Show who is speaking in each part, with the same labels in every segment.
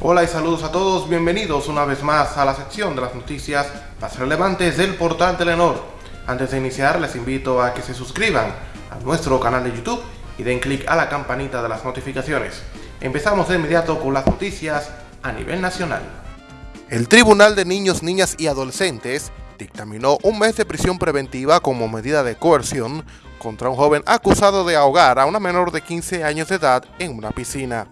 Speaker 1: Hola y saludos a todos, bienvenidos una vez más a la sección de las noticias más relevantes del portal Telenor. Antes de iniciar les invito a que se suscriban a nuestro canal de YouTube y den clic a la campanita de las notificaciones. Empezamos de inmediato con las noticias a nivel nacional. El Tribunal de Niños, Niñas y Adolescentes dictaminó un mes de prisión preventiva como medida de coerción contra un joven acusado de ahogar a una menor de 15 años de edad en una piscina.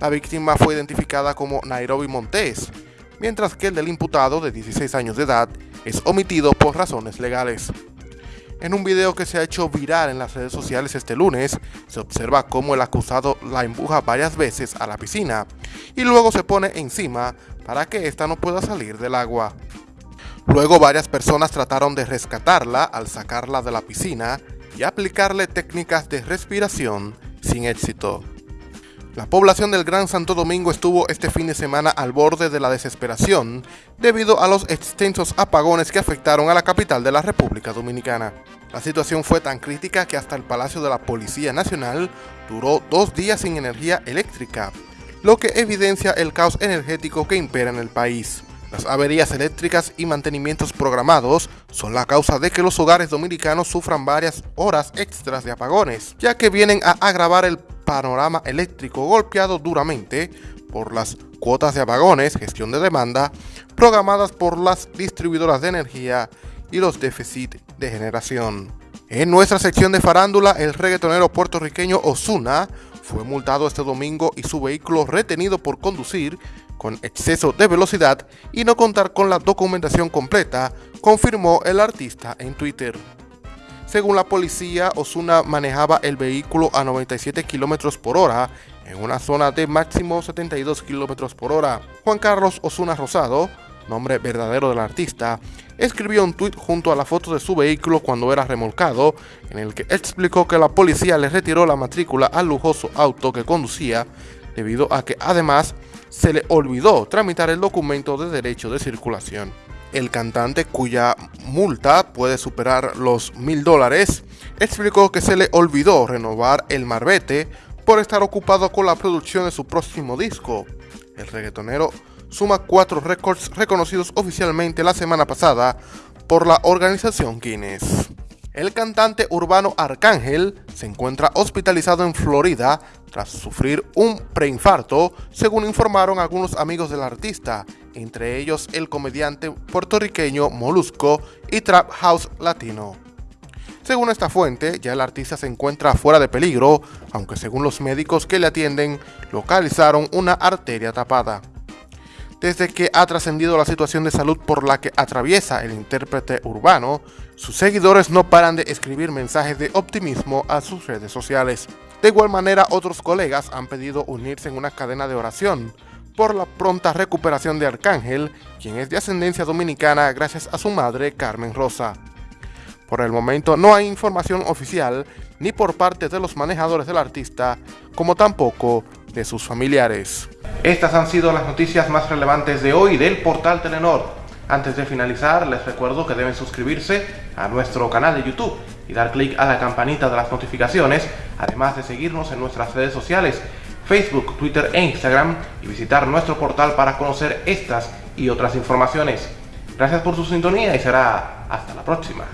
Speaker 1: La víctima fue identificada como Nairobi Montes, mientras que el del imputado de 16 años de edad es omitido por razones legales. En un video que se ha hecho viral en las redes sociales este lunes, se observa cómo el acusado la empuja varias veces a la piscina y luego se pone encima para que ésta no pueda salir del agua. Luego varias personas trataron de rescatarla al sacarla de la piscina y aplicarle técnicas de respiración sin éxito. La población del Gran Santo Domingo estuvo este fin de semana al borde de la desesperación debido a los extensos apagones que afectaron a la capital de la República Dominicana. La situación fue tan crítica que hasta el Palacio de la Policía Nacional duró dos días sin energía eléctrica, lo que evidencia el caos energético que impera en el país. Las averías eléctricas y mantenimientos programados son la causa de que los hogares dominicanos sufran varias horas extras de apagones, ya que vienen a agravar el panorama eléctrico golpeado duramente por las cuotas de apagones, gestión de demanda, programadas por las distribuidoras de energía y los déficits de generación. En nuestra sección de farándula, el reggaetonero puertorriqueño Osuna fue multado este domingo y su vehículo retenido por conducir con exceso de velocidad y no contar con la documentación completa, confirmó el artista en Twitter. Según la policía, Osuna manejaba el vehículo a 97 km por hora en una zona de máximo 72 km por hora. Juan Carlos Osuna Rosado, nombre verdadero del artista, escribió un tuit junto a la foto de su vehículo cuando era remolcado, en el que explicó que la policía le retiró la matrícula al lujoso auto que conducía, debido a que además se le olvidó tramitar el documento de derecho de circulación el cantante cuya multa puede superar los mil dólares, explicó que se le olvidó renovar el marbete por estar ocupado con la producción de su próximo disco. El reggaetonero suma cuatro récords reconocidos oficialmente la semana pasada por la organización Guinness. El cantante urbano Arcángel se encuentra hospitalizado en Florida tras sufrir un preinfarto, según informaron algunos amigos del artista, entre ellos el comediante puertorriqueño Molusco y Trap House Latino. Según esta fuente, ya el artista se encuentra fuera de peligro, aunque según los médicos que le atienden, localizaron una arteria tapada. Desde que ha trascendido la situación de salud por la que atraviesa el intérprete urbano, sus seguidores no paran de escribir mensajes de optimismo a sus redes sociales. De igual manera, otros colegas han pedido unirse en una cadena de oración por la pronta recuperación de Arcángel, quien es de ascendencia dominicana gracias a su madre Carmen Rosa. Por el momento no hay información oficial ni por parte de los manejadores del artista, como tampoco de sus familiares. Estas han sido las noticias más relevantes de hoy del portal Telenor. Antes de finalizar, les recuerdo que deben suscribirse a nuestro canal de YouTube y dar clic a la campanita de las notificaciones, además de seguirnos en nuestras redes sociales, Facebook, Twitter e Instagram, y visitar nuestro portal para conocer estas y otras informaciones. Gracias por su sintonía y será hasta la próxima.